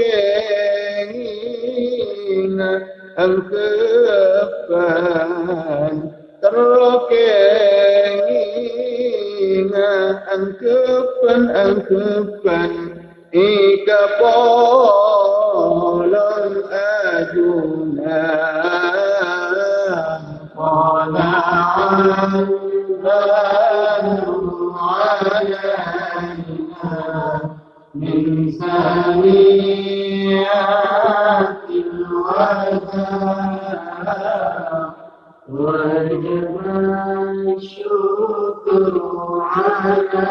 Terkengina angkepan Terkengina angkepan angkepan Ika polon ajunan Qana'an banu alayna Min saniyatil wada وجب الشكر علينا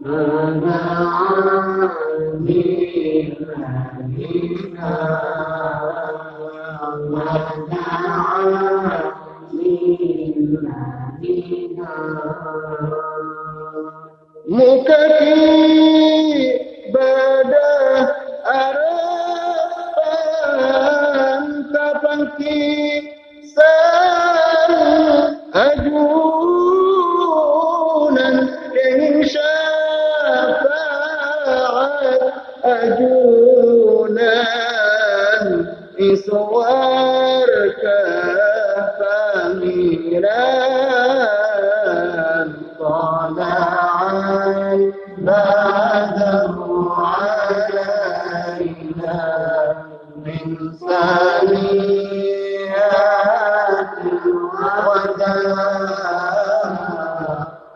ما دعا للهدينا ما دعا للهدينا مكتي badah harapan kapan kisan ajunan yang syafaat ajunan iswarka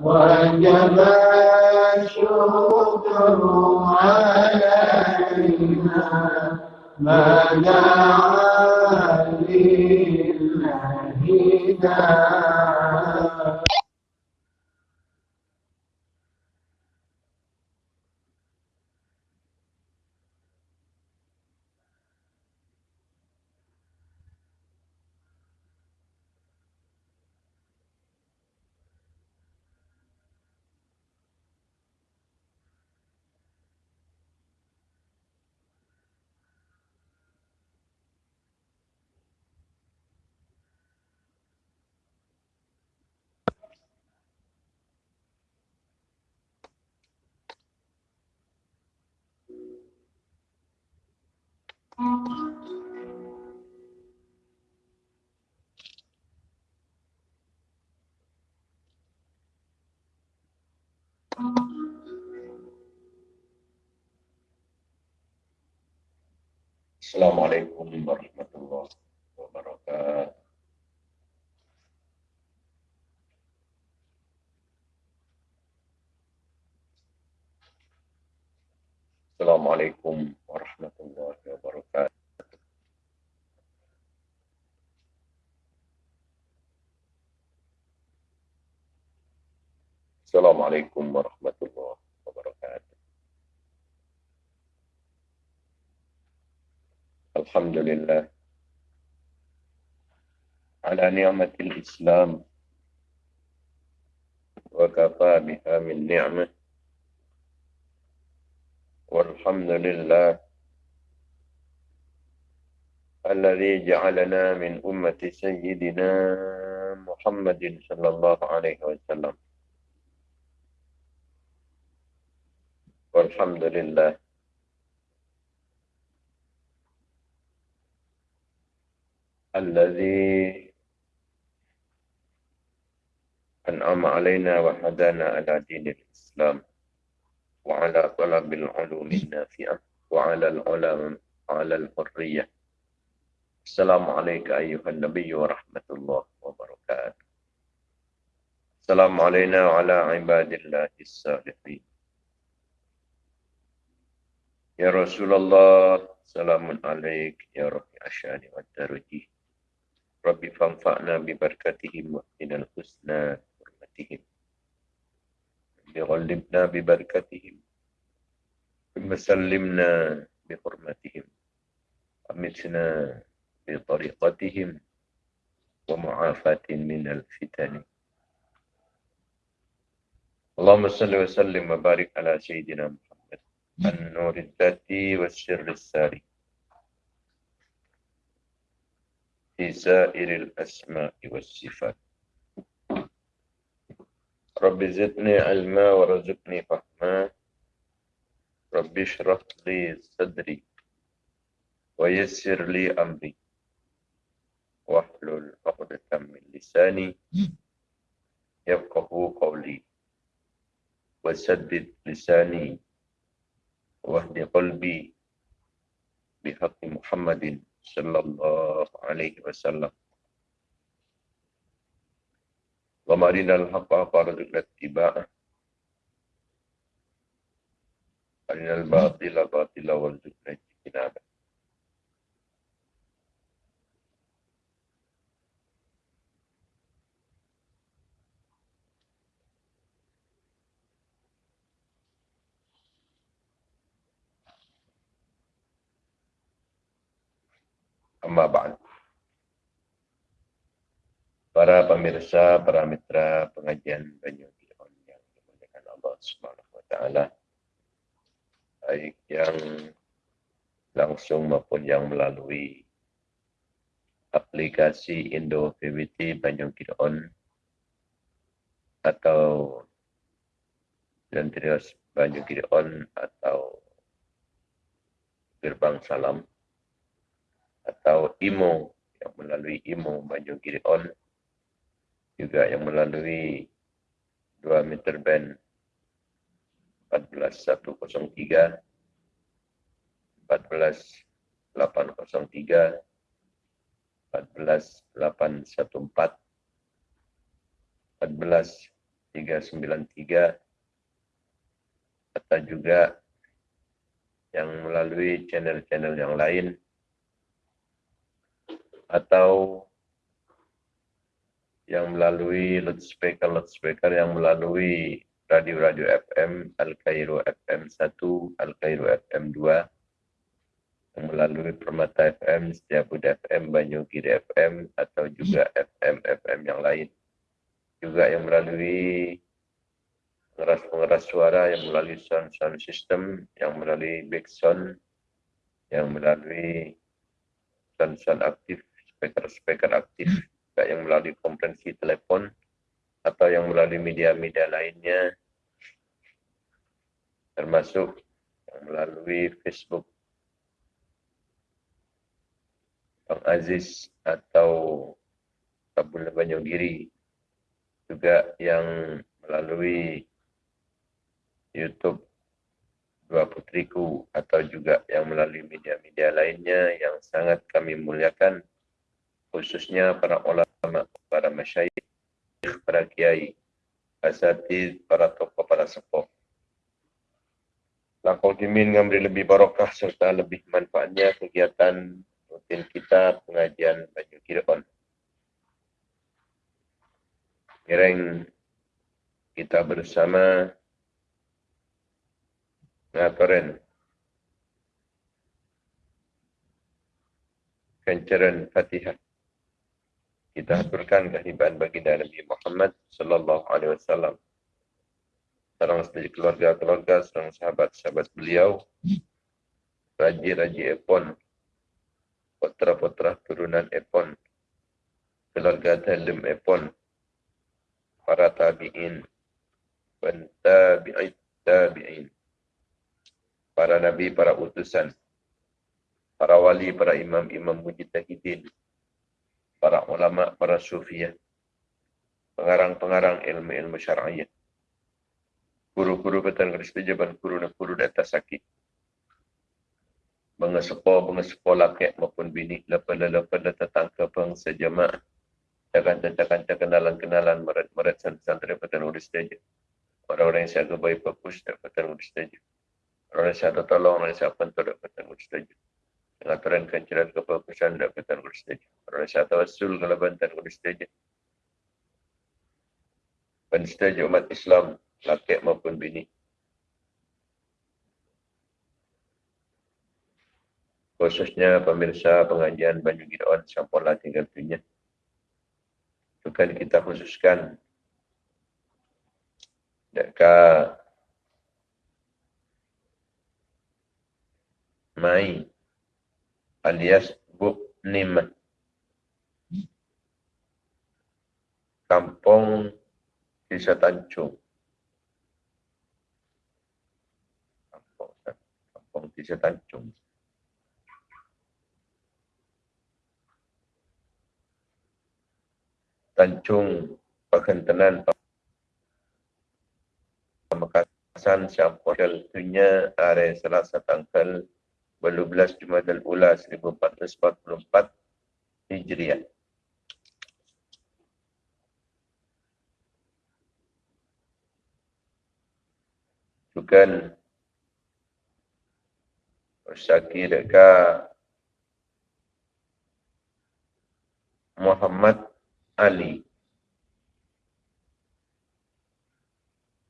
وجب الشكر علينا ما دعا لله داعي Assalamualaikum warahmatullahi wabarakatuh. Assalamualaikum warahmatullahi. وبركاته. السلام عليكم ورحمة الله وبركاته. الحمد لله. على نعمة الإسلام وكفى بها من نعمة. والحمد لله الذي جعلنا من أمة سيدنا محمد صلى الله عليه وسلم. والحمد لله. الذي أنعم علينا وهدانا على دين الإسلام وعلى طلب العلوم النافعة وعلى العلم على الحرية. السلام عليك أيها النبي ورحمة الله وبركاته السلام علينا وعلى عباد الله الصالحين يا رسول الله سلام عليك يا رب أشاني والدرجي ربي فانفعنا ببركتهم وإن الحسنى حرمتهم بغلبنا ببركتهم ثم سلمنا بحرمتهم أمتنا بطريقتهم ومعافاة من الفتن. اللهم صل وسلم وبارك على سيدنا محمد النور الذاتي والسر الساري. في سائر الأسماء والصفات. رب زدني علما ورزقني فهما. رب اشرح لي صدري ويسر لي أمري. واحلل عقدة من لساني يفقه قولي. وسدد لساني واهد قلبي بحق محمد صلى الله عليه وسلم. ومارنا الحق فارزقنا اتباعه. أرنا الباطل باطلا وارزقنا اجتنابه. Amma ba'd. Para pemirsa, para mitra pengajian Banyu Gideon yang dimuliakan Allah Subhanahu wa taala. Baik yang langsung maupun yang melalui aplikasi Indo VBT Banyu Gideon atau Lentrios Banyu Gideon atau Gerbang Salam atau IMO yang melalui IMO Banyu Gion juga yang melalui 2 meter band 14103 14803 14814 14393 atau juga yang melalui channel-channel yang lain atau yang melalui loudspeaker loudspeaker yang melalui radio-radio FM Al Cairo FM 1, Al Cairo FM 2 yang melalui Permata FM, Setiabud FM, Banyugiri FM atau juga FM FM yang lain. Juga yang melalui pengeras-pengeras suara yang melalui sound sound system yang melalui back sound yang melalui sound sound aktif speaker speaker aktif juga yang melalui konferensi telepon atau yang melalui media-media lainnya. Termasuk yang melalui Facebook. Bang Aziz atau Kabul Banyugiri juga yang melalui YouTube dua putriku atau juga yang melalui media-media lainnya yang sangat kami muliakan khususnya para ulama, para masyayikh, para kiai, asatid, para tokoh, para sepuh. Langkau dimin memberi lebih barokah serta lebih manfaatnya kegiatan rutin kita pengajian baju kiraan. Kireng kita bersama ngaturin kencaran Fatihah. Kita aturkan kehibaan bagi Nabi Muhammad sallallahu alaihi wasallam. Serang sedaya keluarga-keluarga, serang sahabat-sahabat beliau, raji-raji Epon, putra-putra turunan Epon, keluarga Dalim Epon, para tabi'in dan tabi'it tabi'in para nabi, para utusan para wali, para imam-imam mujtahidin para ulama, para sufiah pengarang-pengarang ilmu-ilmu syar'iyah guru-guru betul Kristi jaban guru-guru di atas sakit mengesepo, mengesepo laki maupun bini lepas-lepas datang ke bangsa jemaah Cakan-cakan kenalan-kenalan merat-merat santri petang urus saja. Orang-orang yang siaga baik fokus dan petang urus saja. Orang yang siaga tolong, orang yang siaga pentu dan petang urus saja. Pengaturan kanceran kefokusan dan petang urus saja. Orang yang siaga tawasul kalau bantan urus saja. Penstaja umat Islam, laki maupun bini. Khususnya pemirsa pengajian Banyu Gidawan Sampola tinggal dunia akan kita khususkan dekat Mai alias Buk Nim Kampung Desa Tanjung. Kampung, Kampung Desa Tanjung. Tanjung Pekentanan Pemekasan Syampodel Dunia Are Selasa Tanggal 12 Jumadil Ula 1444 Hijriah. Bukan Syakir dekat Muhammad Ali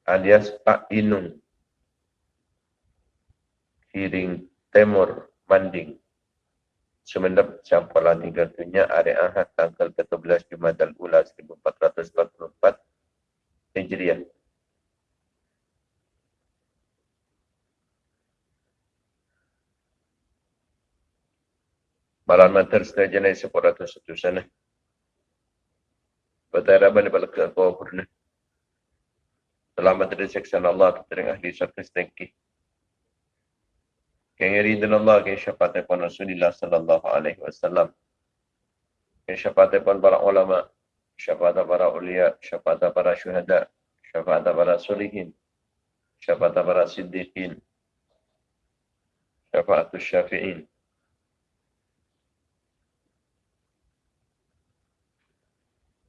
alias Pak Inung Kiring Timur Manding Semenep Campala tinggal dunia hari Ahad tanggal 14 Jumadal Ula 1444 Hijriah. Malam mater setelah jenis sepuluh satu sana. Bertaraban daripada kau pernah. Selamat dari seksan Allah, dari ahli syarqa setengki. Kyang ridin Allah, kyang syafaat pun Rasulullah sallallahu alaihi wasallam. Kyang syafaat pun para ulama, syafaat para ulia, syafaat para syuhada, syafaat para sulihin, syafaat para siddiqin, syafaat syafi'in.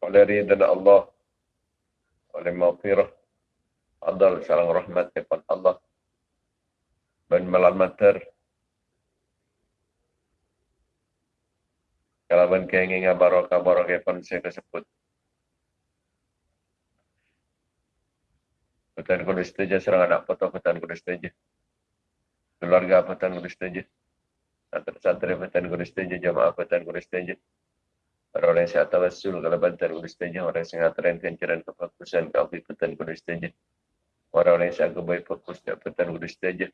oleh ridha Allah oleh maghfirah adal salam rahmat kepada Allah dan malam mater ben kenging barokah barokah pun saya tersebut Petan kudu setuju serang anak foto petan kudu setuju. Keluarga petan kudu setuju. Santri-santri petan kudu setuju. Jamaah petan kudu setuju. Orang yang sihat tawassul kalau bantar kudu setuju. Orang yang sihat teren kencaran kefokusan keafiqatan kudu setuju. Orang yang sihat kebaik fokus dapatan kudu setuju.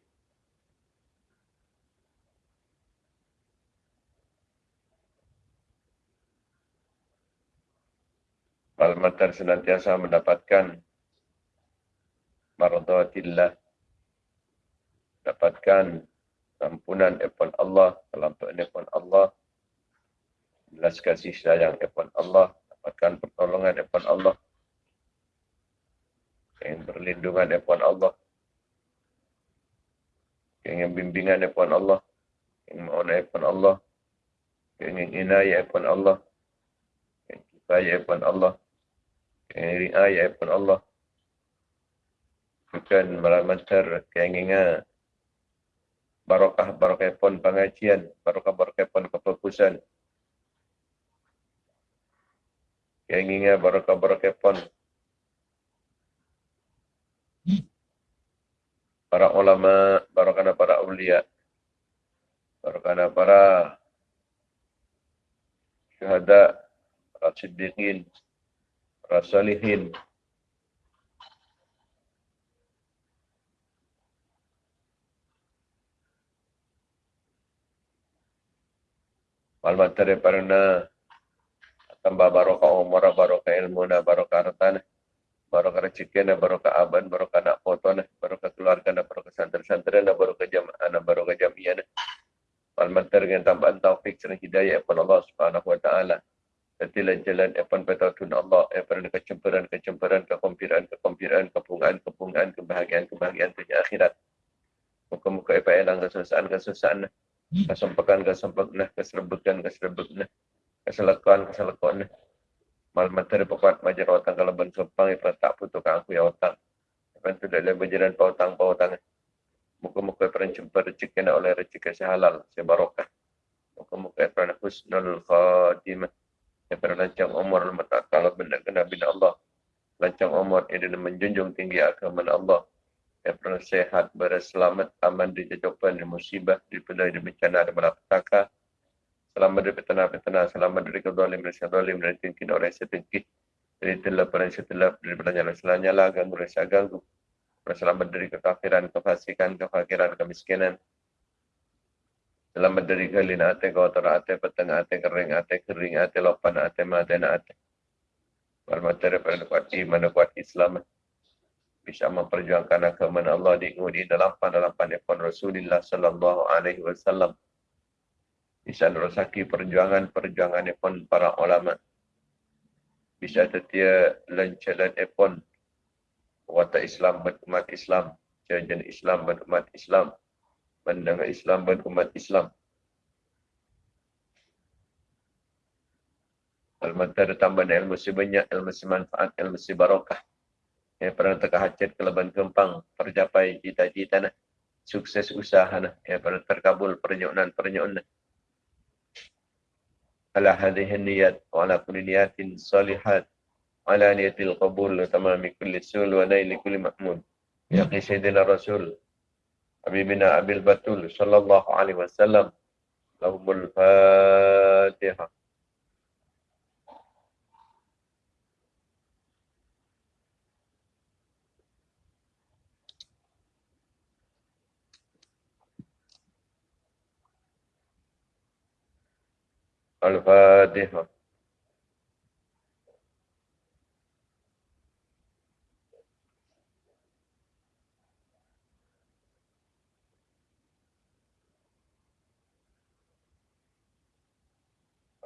Al-Matar senantiasa mendapatkan Maradatillah Dapatkan Ampunan Epon Allah Kelampuan Epon Allah belas kasih sayang daripada Allah, dapatkan pertolongan daripada Allah, yang berlindungan daripada Allah. Keingin bimbingan daripada Allah. Keingin mauna daripada Allah. Keingin inayah daripada Allah. Keingin kifayah daripada Allah. Keingin riayah daripada Allah. Bukan meramantar keinginan barokah barokah pun pengajian, barokah barokah pun kefokusan. Keinginan barokah barokah pun para ulama, barokah para ulia, barokah para syuhada, para siddiqin, para salihin, Malmat daripada tambah barokah umur, barokah ilmu, barokah harta, barokah rezeki, barokah aban, barokah nak foto, barokah keluarga, barokah santri-santri, barokah jamaah, barokah jamiah. Malmat dengan tambahan taufik dan hidayah kepada Allah Subhanahu Wa Taala. Jadilah jalan epan petatun Allah, epan kecemperan, kecemperan, kekompiran, kekompiran, kepungan, kepungan, kebahagiaan, kebahagiaan dunia akhirat. Muka-muka epan elang kesusahan, kesusahan kesempakan kesempakan keserbukan keserbukan keselakuan keselakuan mal materi pokok majar otang kalau ben ipa tak putuk aku ya otang kan tu dalam berjalan pautang pautang muka-muka perencemper rezeki oleh rezeki sehalal sebarokah. Muka-muka pernah husnul khatimah yang pernah lancang umur mata kalau benda kena bina Allah lancang umur ini menjunjung tinggi agama Allah yang pernah sehat, berselamat, aman di jajapan, di musibah, di pelai, di bencana, di malapetaka. Selamat dari petana-petana, selamat dari kedolim, dari sedolim, dari tingkin orang setingkit. Dari telap, dari setelap, dari selanya lah, ganggu, dari ganggu. Selamat dari kekafiran, kefasikan, kefakiran, kemiskinan. Selamat dari galin ate, kotor ate, petang ate, kering ate, kering ate, lopan ate, mate, na ate. Walmateri pada kuat iman, kuat Islam bisa memperjuangkan agama Allah di di dalam dalam pandaipan Rasulullah sallallahu alaihi wasallam. Bisa nerusaki perjuangan-perjuangan pun para ulama. Bisa setia lancaran pun wata Islam berumat Islam, jajan Islam berumat Islam, mendengar Islam berumat Islam. Al-Matar tambah ilmu sebanyak, ilmu semanfaat, ilmu sebarokah. Yang pernah terkehajat keleban kempang tercapai cita-cita nah. Sukses usaha nah. Yang pernah terkabul pernyunan pernyunan ala hadhihi niyat wa ala kulli niyatin salihat. Ala niyatil qabul tamami kulli sul wa naili kulli mahmud ya sayyidina rasul حبيبنا أبي البتول صلى الله عليه وسلم لهم الفاتحة. الفاتحة.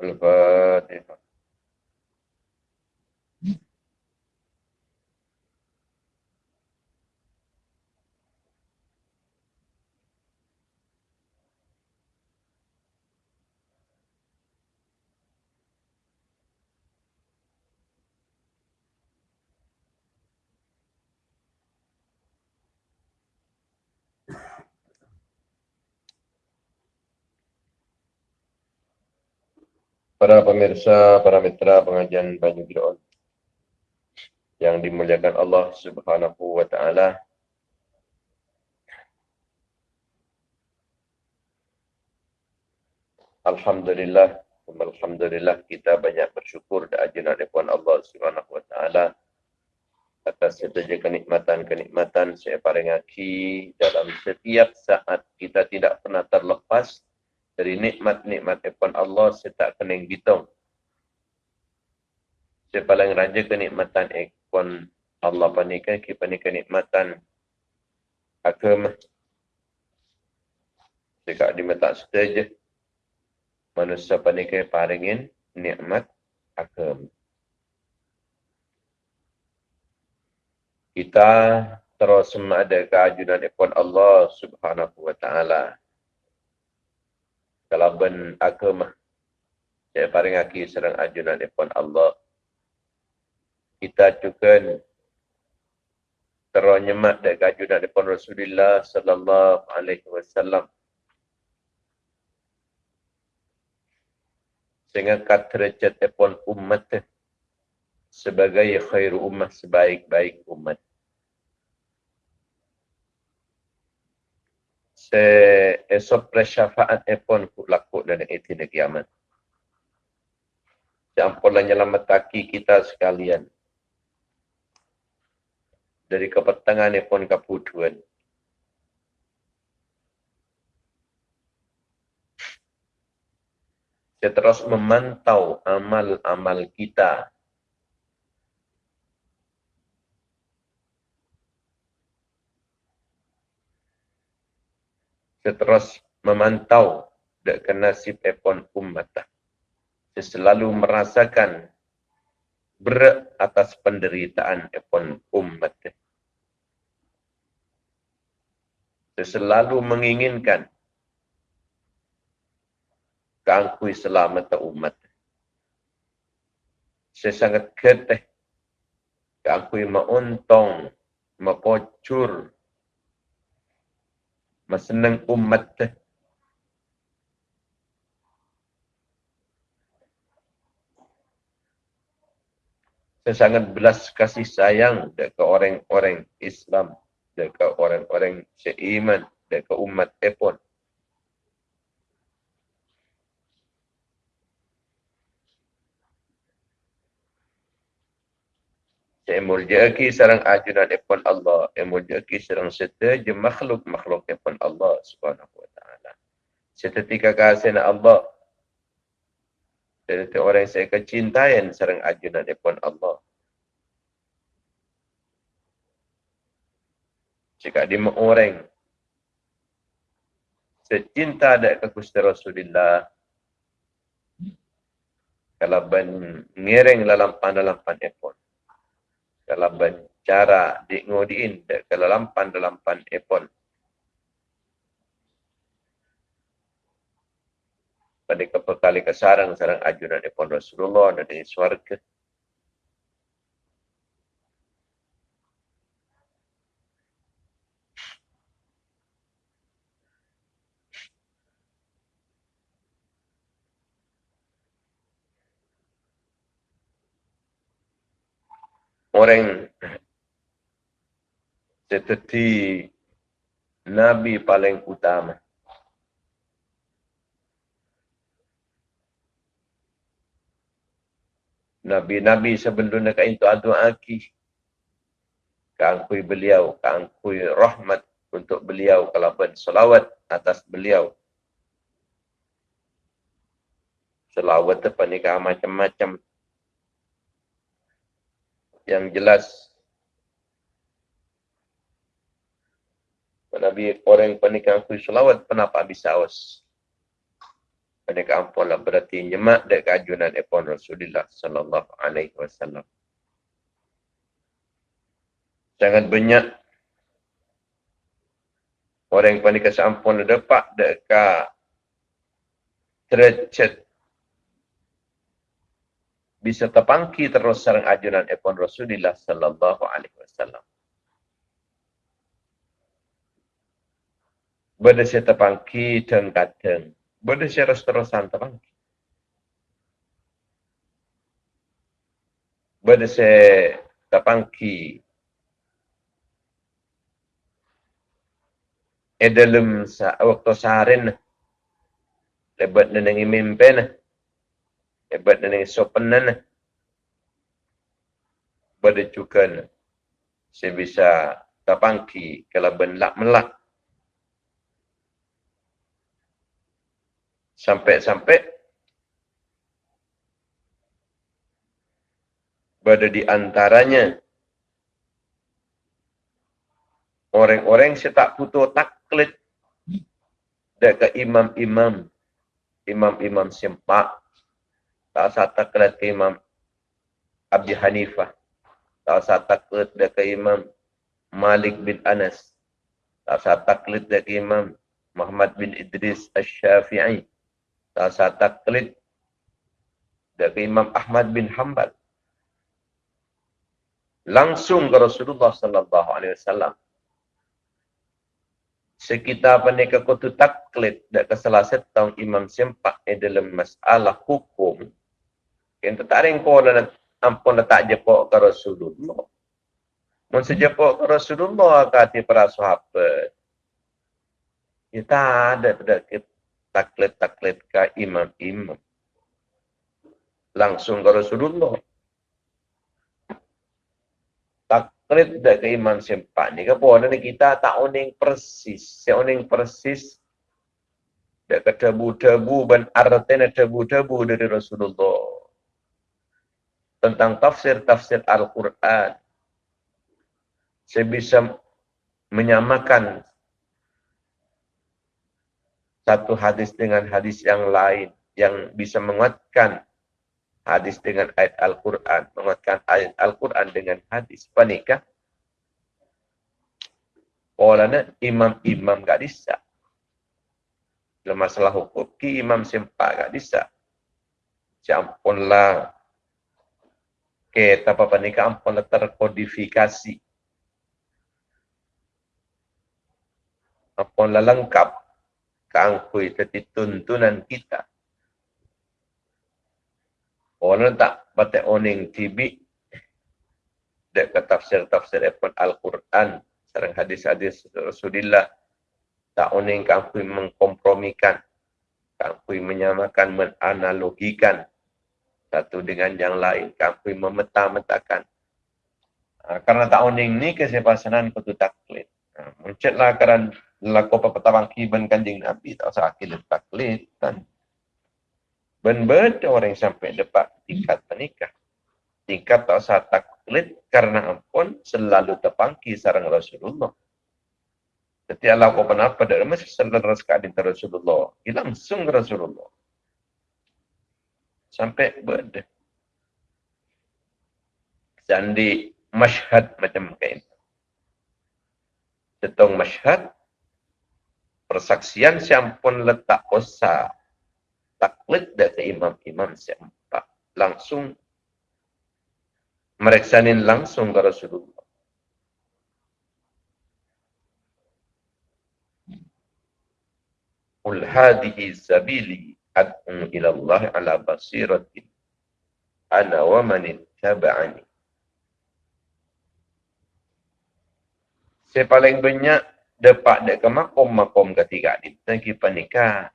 Al-Fatihah. Para pemirsa, para mitra pengajian Banyu Giron yang dimuliakan Allah Subhanahu wa taala. Alhamdulillah, alhamdulillah kita banyak bersyukur dan ajunan daripada Allah Subhanahu wa taala atas setiap kenikmatan-kenikmatan saya paling dalam setiap saat kita tidak pernah terlepas dari nikmat-nikmat Tuhan Allah saya tak kena hitung. Saya paling raja kenikmatan Tuhan Allah panikan kita panikan nikmatan agama. Jika di mata saja manusia panikan paringin nikmat agama. Kita terus ada keajunan ipon Allah subhanahu wa ta'ala. Kalau ben agama, saya paling aki serang ajunan ipon Allah. Kita juga terus nyemat dari keajunan ipon Rasulullah sallallahu alaihi wasallam. Sehingga derajat ipon umat sebagai khairu umat, sebaik-baik umat. Se esok presyafaat epon ku laku dan eti de kiamat. Jampolah nyelamataki kita sekalian. Dari kepetangan epon kaputuan. Saya terus memantau amal-amal kita saya terus memantau dek nasib epon umat. Saya selalu merasakan berat atas penderitaan epon umat. Saya selalu menginginkan keangkui selamat umat. Saya sangat keteh keangkui mauntong, mapocur, masenang umat. Saya sangat belas kasih sayang dekat orang-orang Islam, dekat orang-orang seiman, dekat umat epon. Emul jaki sarang ajunan epon Allah. Emul jaki sarang serta je makhluk-makhluk epon Allah subhanahu wa ta'ala. Setetika kasih na Allah. Jadi orang yang saya kecintayan sarang ajunan epon Allah. Jika di orang secinta ada ke Gusti Rasulullah kalau ben ngiring dalam pan-dalam-pan epon dalam cara di ngodiin kalau lampan dalam pan epon. Pada kepekali kesarang sarang ajunan epon Rasulullah dan di swarga orang seperti Nabi paling utama. Nabi-Nabi sebelum nak itu adu aki. Kangkui beliau, kangkui rahmat untuk beliau kalau ben selawat atas beliau. Selawat tu panikah macam-macam yang jelas Nabi orang pernikahan aku selawat kenapa bisa. Pernikahan ampun lah berarti nyemak dari keajunan epon Rasulullah sallallahu alaihi wasallam. Sangat banyak orang yang pernikahan sampun dapat dekat derajat bisa terpangki terus sarang ajunan epon Rasulullah sallallahu alaihi wasallam. Bada saya terpangki dan kadang. Bada saya terus-terusan terpangki. Bada saya terpangki e dalam waktu saharin lebat nenengi mimpi hebat dan yang sopanan pada cukan saya bisa tapangki kalau benlak melak sampai-sampai pada di antaranya. Orang-orang yang tak putus taklid dekat imam-imam. Imam-imam sempak usah takut ke Imam Abi Hanifah. Usah takut ke Imam Malik bin Anas. Usah taklid dari Imam Muhammad bin Idris. Tak usah taklid dari Imam Ahmad bin Hanbal. Langsung ke Rasulullah sallallahu alaihi wasallam. Sekitar panika kutu taklid dan keselasa tahun Imam Sempak dalam masalah hukum. Yang tak ada yang kau ampun letak jepok ke Rasulullah. Mun sejepok ke Rasulullah kata para sahabat. Ya tak ada tidak taklid-taklid ke imam-imam. Langsung ke Rasulullah. Taklid dah ke imam sempat ni. Kenapa? Ni kita tak uning persis. Si uning persis. Dah ke tebu-tebu dan artinya tebu-tebu dari Rasulullah tentang tafsir-tafsir Al-Quran. Saya bisa menyamakan satu hadis dengan hadis yang lain yang bisa menguatkan hadis dengan ayat Al-Quran, menguatkan ayat Al-Quran dengan hadis. Panikah? Polanya imam-imam gak bisa. Dalam masalah hukum, ki imam sempat gak bisa. Campunlah ke apa ni ampun terkodifikasi. Ampun lengkap keangkui teti tuntunan kita. Orang tak batik oning tibi dek ke tafsir-tafsir Al-Quran serang hadis-hadis Rasulullah tak oning keangkui mengkompromikan keangkui menyamakan menanalogikan satu dengan yang lain. Kami memeta-metakan. Ha, karena tak uning ni kesepasanan kutu taklid. Ha, Muncatlah kerana laku apa petawang kiban kanjing Nabi. Tak usah akil taklid. Kan? Ben-ben orang sampai dapat tingkat menikah. Tingkat tak usah taklid karena ampun selalu terpangki sarang Rasulullah. Setiap apa apa dari mesti selalu sekali Rasulullah. Langsung Rasulullah sampai ber Sandi masyhad macam kain. Setong masyhad persaksian siampun letak osa taklid dari imam-imam siapa langsung mereksanin langsung ke Rasulullah. Ul hadihi sabili ad'u ila Allah ala basiratin ana wa man ittaba'ani Saya paling banyak dapat dek ke makom-makom ketiga ni tentang panika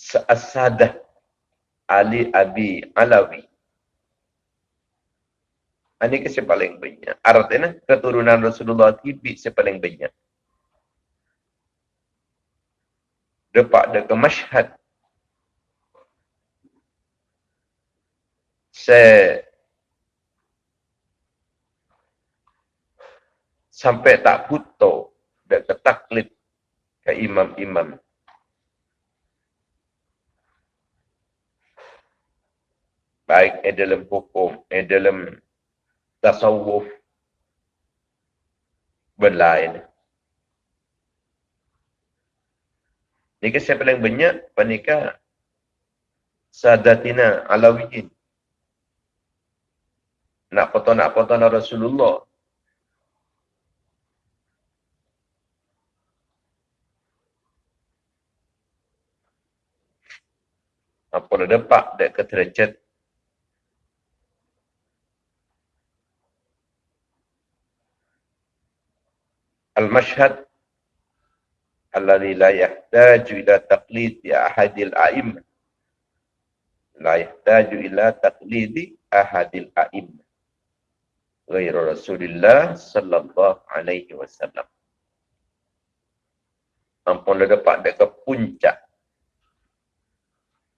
seasadah Ali Abi Alawi. Ini ke paling banyak. Artinya keturunan Rasulullah tibi saya paling banyak. Ada ke masyhad saya sampai tak buto dan ketaklid ke imam-imam. Baik di dalam hukum, di dalam tasawuf. Berlain. Nika siapa paling banyak panika sadatina alawiyin. Nak foto nak foto nak Rasulullah. Apa dah dapat dek ketercet Al-Mashhad alladhi la yahtaju ila taqlidi ahadil a'im la yahtaju ila taqlidi ahadil a'im ghairu rasulillah sallallahu alaihi wasallam. Ampun dah dapat dekat ke puncak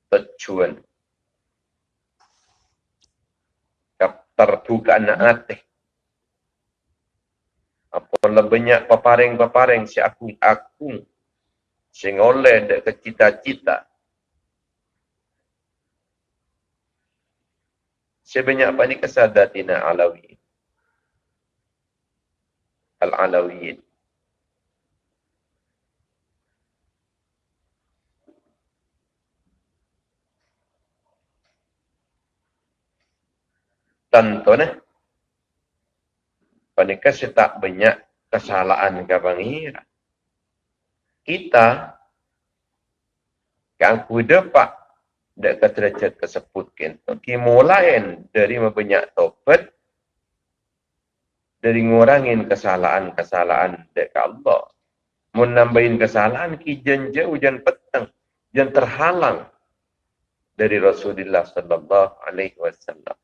tercuan tertukar na'atih apa lebihnya paparing-paparing si aku-aku sing oleh dek ke cita-cita. Sebanyak apa ni kesadatina alawi. Al-Alawiyin. Contohnya, Panika tak banyak kesalahan ke pangira. Kita kan kuda pak ke derajat tersebut kan. Kimulain dari banyak tobat dari ngurangin kesalahan-kesalahan dek Allah. Mau nambahin kesalahan ki jenja hujan petang yang terhalang dari Rasulullah sallallahu alaihi wasallam.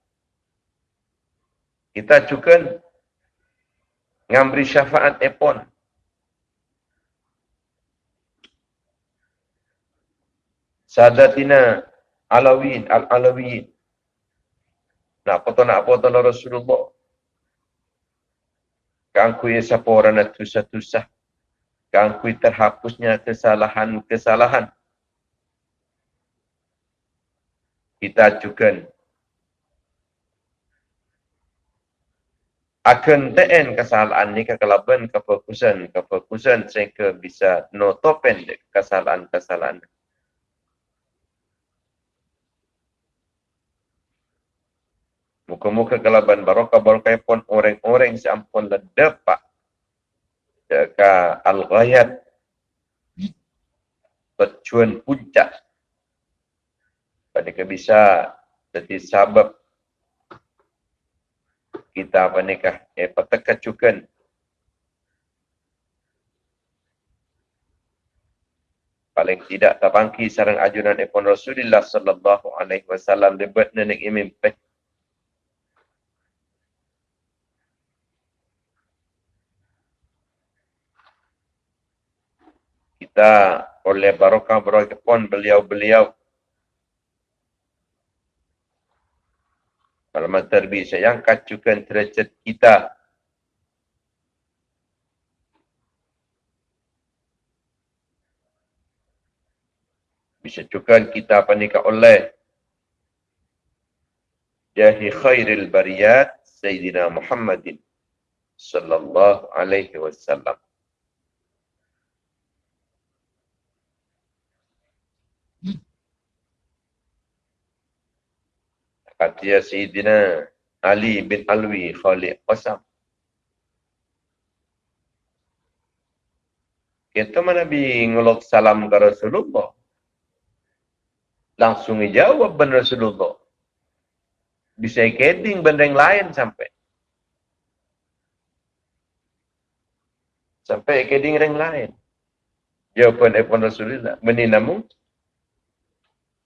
Kita juga ngambri syafaat epon. Sadatina Alawin, Al-Alawin. Nak apa nak apa tu Rasulullah. Kan ku ya siapa orang nak tusah-tusah. Kan ku terhapusnya kesalahan-kesalahan. Kita juga akan teen kesalahan ni kekelaban kefokusan kefokusan sehingga bisa notopen kesalahan-kesalahan. Muka-muka kelaban barokah barokah pun orang-orang seampun ledepak deka al-ghayat tujuan puncak pada bisa jadi sabab kita apa nikah eh petekat juga paling tidak tabangki sarang ajunan ipon Rasulullah sallallahu alaihi wasallam debat nenek imim peh kita oleh barokah barokah pun beliau-beliau Alamat terbit yang kacukan derajat kita. Bisa cukan kita panika oleh Jahi khairil bariyat Sayyidina Muhammadin Sallallahu alaihi wasallam. Kata Sayyidina Ali bin Alwi Khalid Qasam. Kita mana Nabi salam ke Rasulullah. Langsung jawab ben Rasulullah. Bisa keding benda yang lain sampai. Sampai keding yang lain. Jawapan Ibn Rasulullah. Namun.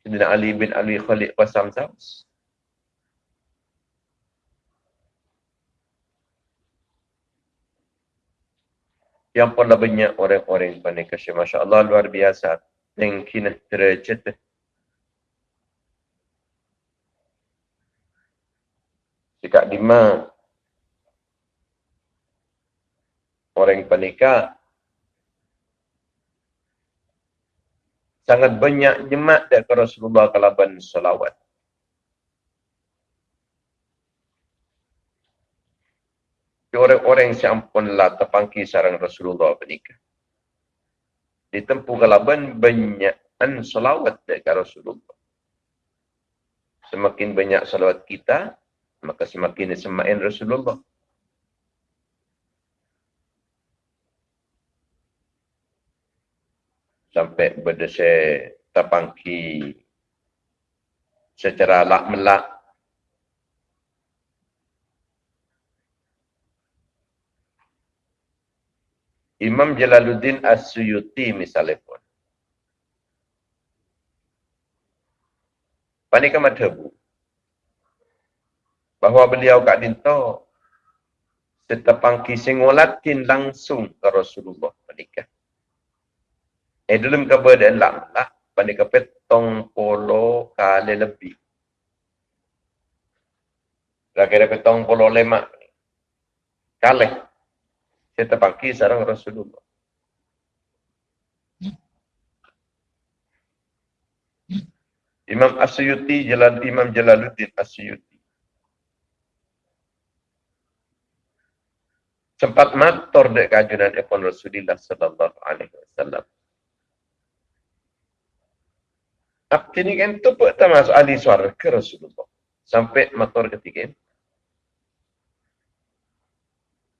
Sayyidina Ali bin Alwi Khalid Qasam Saus. Yang pernah banyak orang-orang pada kasih. Masya Allah luar biasa. Yang kini tercet jika lima orang panika sangat banyak jemaat dari Rasulullah kalaban salawat orang-orang yang sampun terpangki sarang Rasulullah bernikah. Ditempuh kalaban banyakan salawat dari Rasulullah. Semakin banyak salawat kita, maka semakin semakin Rasulullah. Sampai berdesa terpangki secara lak melak Imam Jalaluddin As-Suyuti misalnya pun. Panika madhabu. Bahawa beliau kat dinto setepang kising langsung ke Rasulullah panika. Eh dalam keberadaan lah, lah panika petong polo kali lebih. Kira-kira petong polo lemak. Kali saya terpaki sarang Rasulullah. Imam Asyuti jalan Imam Jalaluddin Asyuti. sempat matur dek kajunan epon Rasulullah sallallahu alaihi wasallam. Apa ni kan tu pun tak masuk ahli suara ke Rasulullah. Sampai matur ketiga.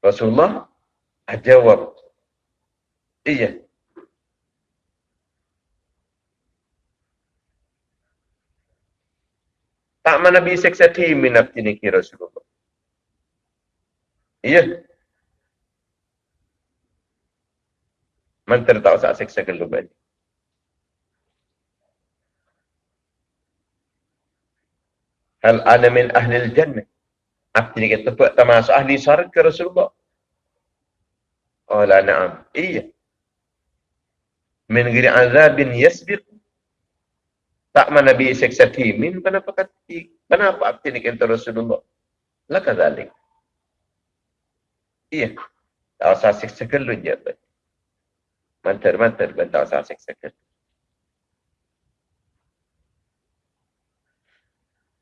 Rasulullah jawab. Iya. Tak mana bisa seksa minat ini kira Rasulullah. Iya. Mantar tak usah seksa keluar. Hal ana min ahli jannah. Artinya kita tak termasuk ahli syarga Rasulullah. Oh la na'am. Iya. Min giri azabin yasbiq. Tak mana bi seksa timin kenapa kati kenapa arti ni kata Rasulullah? La kadzalik iya. Tak usah seksa kelun je mantar mantar ben tak usah seksa kelun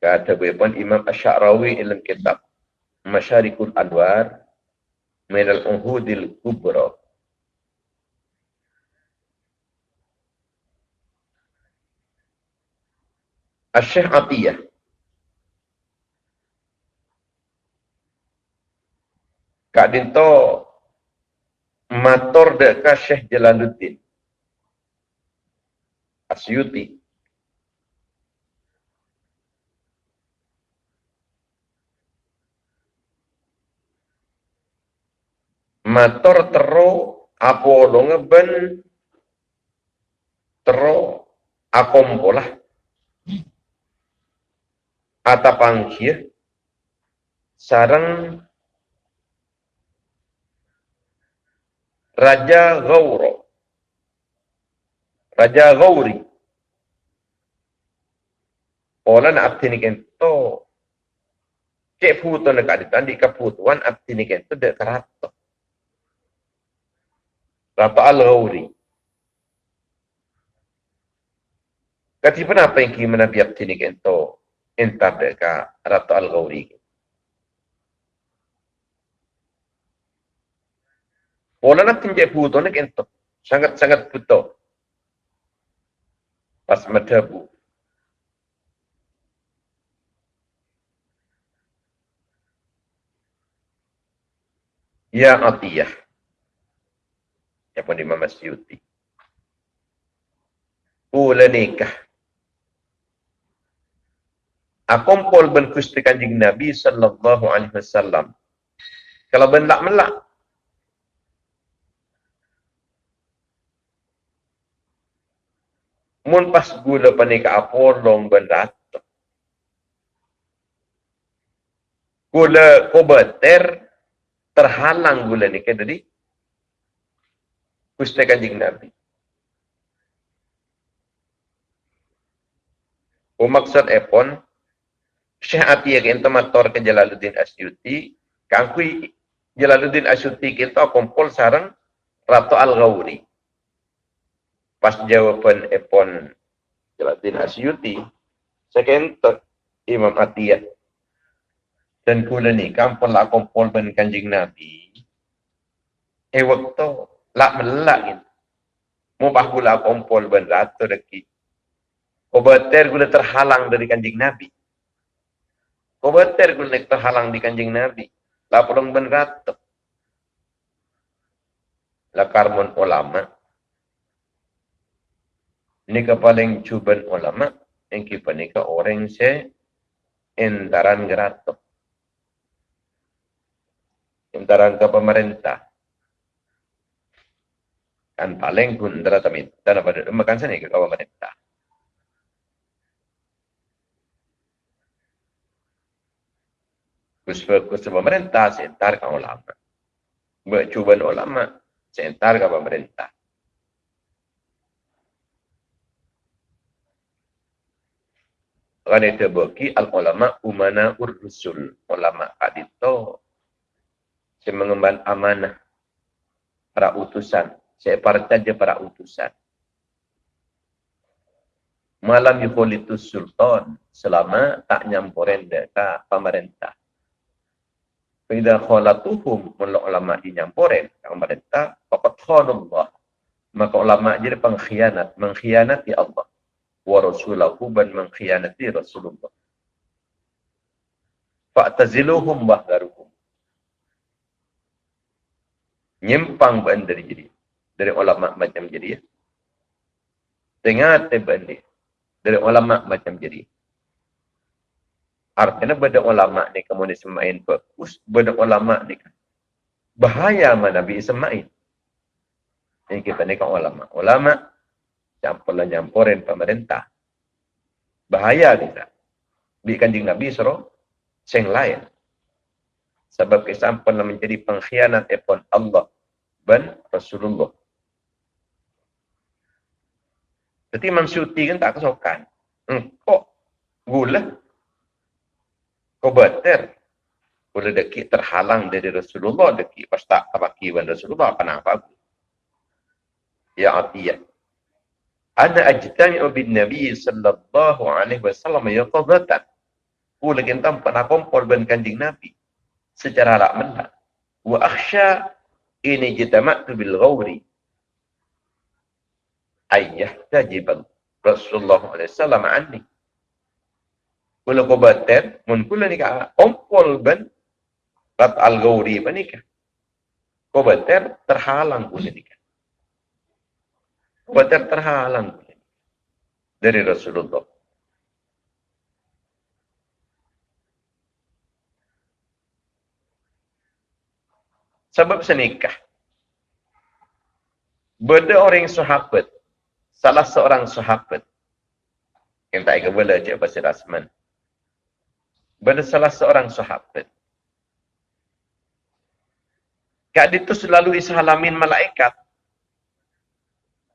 kata pun Imam Ash-Sha'rawi dalam kitab Masyarikul Anwar min al-Uhudil Kubra Asyikh Atiyah. Kak Dinto mator dekat Syekh Jalaluddin. Asyuti. Mator tero apa lo ngeben tero akompolah atapangkir sarang Raja Gauro. Raja Gauri. Ola na abti ni kento. Cek puto na kaditan di kaputuan abti ni kento de karato. Rato al-Gauri. Kati apa yang kini menabi abti ni kento entar dekat Ratu Al-Ghawri. Pola nak tinjau buto nak entok. Sangat-sangat buto. Pas madabu. Ya Atiyah. Ya pun Imam Asyuti. Ula nikah akumpul ben kusti kanjing Nabi sallallahu alaihi wasallam. Kalau ben tak melak. Mun pas gula panika apolong ben ratu. Gula kobater terhalang gula ni ke tadi. Kusti kanjing Nabi. Umaksud epon, Syekh Ati yang kita mator ke Jalaluddin Asyuti, kangkui Jalaluddin Asyuti kita kumpul sarang Ratu Al-Ghawri. Pas jawaban epon Jalaluddin Asyuti, kata Imam Atiyah. Dan kula ni kampun lah kumpul ben kanjing Nabi. Eh waktu lah melak ini. Mubah kula kumpul ben ratu deki. Obater kula terhalang dari kanjing Nabi. Kobater guna terhalang di kanjing Nabi. Lapurang ben ratok. Lakarmon ulama. Ini paling cuban ulama. Yang kita ni orang se entaran geratok. Entaran ke pemerintah. Paling pun darah tamit. Dan apa makan sana ke pemerintah. Kus pemerintah sentar ke ulama. Bercuban ulama sentar ke pemerintah. Kan itu bagi al-ulama umana ur-rusul. Ulama kadito. Saya mengemban amanah. Para utusan. Partai para utusan. Malam yukulitus sultan. Selama tak nyampurin deka pemerintah Faidah khalatuhum mula ulama. Yang mereka, fakat khanullah. Maka ulama jadi pengkhianat. Mengkhianati Allah. Wa rasulahu ban mengkhianati Rasulullah. Fa'taziluhum wahdaruhum. Nyimpang ban dari jadi. Dari ulama macam jadi ya. Dengar teban dia. Dari ulama macam jadi. Artinya benda ulama ni kamu ni semain bagus. Benda ulama ni kan. Bahaya mana Nabi semain. Ini kita ni kan ulama. Ulama campurlah nyampurin pemerintah. Bahaya kita. Bi kanjing Nabi suruh sing lain. Sebab kesampun menjadi pengkhianat epon Allah dan Rasulullah. Jadi Imam Syuti kan tak kesokan. Hmm, kok gula kau betul. Bila dekik terhalang dari Rasulullah, dekik pas tak terpaki dengan Rasulullah, kenapa? Ya Atiyah. Ana ajtami'u bin Nabi sallallahu alaihi wasallam ya qadatan. Ku lagi entam kumpul dengan kanjing Nabi. Secara lak mendak. Wa akhsha ini jitama'tu bil ghawri. Ayah tajibal Rasulullah wasallam anni. Kula ko bater, mun kula ni ka ompol ben rat al gauri pa ni ka. Ko bater terhalang kula ni ka. Ko bater terhalang kula dari Rasulullah. Sebab senikah. Beda orang sahabat, salah seorang sahabat yang tak kebala cik Pasir Asman pada salah seorang sahabat. Kak itu selalu isalamin malaikat.